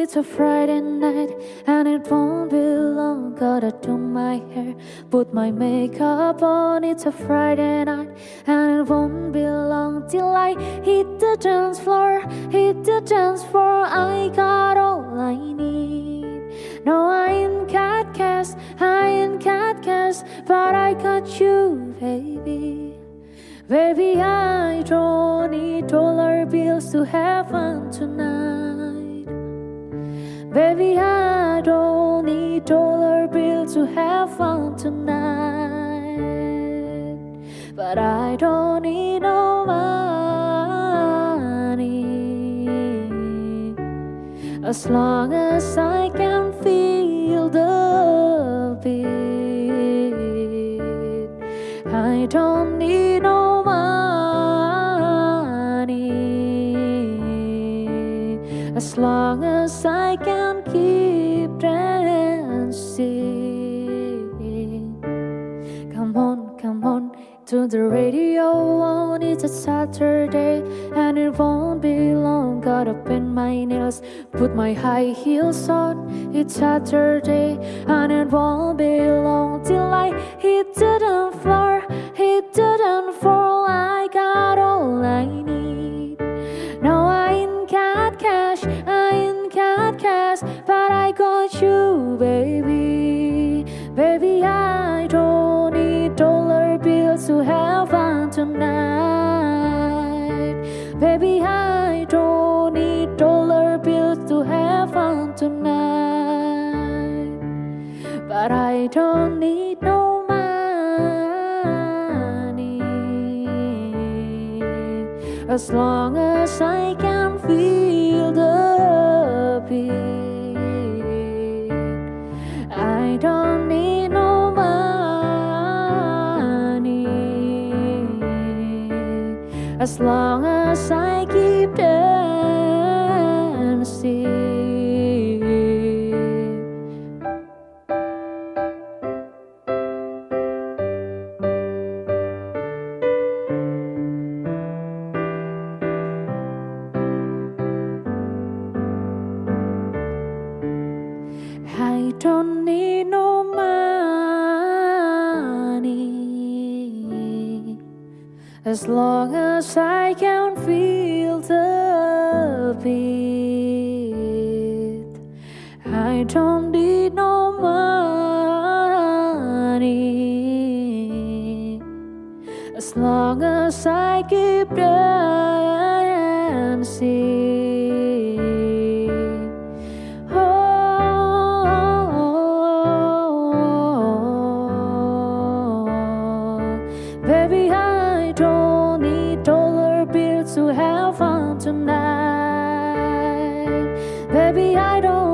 it's a Friday night and it won't be long. Gotta do my hair, put my makeup on. It's a Friday night and it won't be long till I hit the dance floor. Hit the dance floor, I got all I need. No, I ain't cat cast, I ain't cat cast, but I got you, baby. Baby, I don't need dollar bills to have fun tonight. Baby, I don't need dollar bills to have fun tonight. But I don't need no money as long as I can feel the beat. I don't need as long as I can keep dancing. Come on, come on to the radio on. It's a Saturday and it won't be long. Gotta paint my nails, put my high heels on. It's Saturday and it won't be long till I hit the floor. But you, baby. Baby, I don't need dollar bills to have fun tonight. Baby, I don't need dollar bills to have fun tonight. But I don't need no money as long as I can feel the beat. As long as I keep dancing. I don't as long as I can feel the beat. I don't need no money as long as I keep dancing. Oh, oh, oh, Baby tonight. Baby, I don't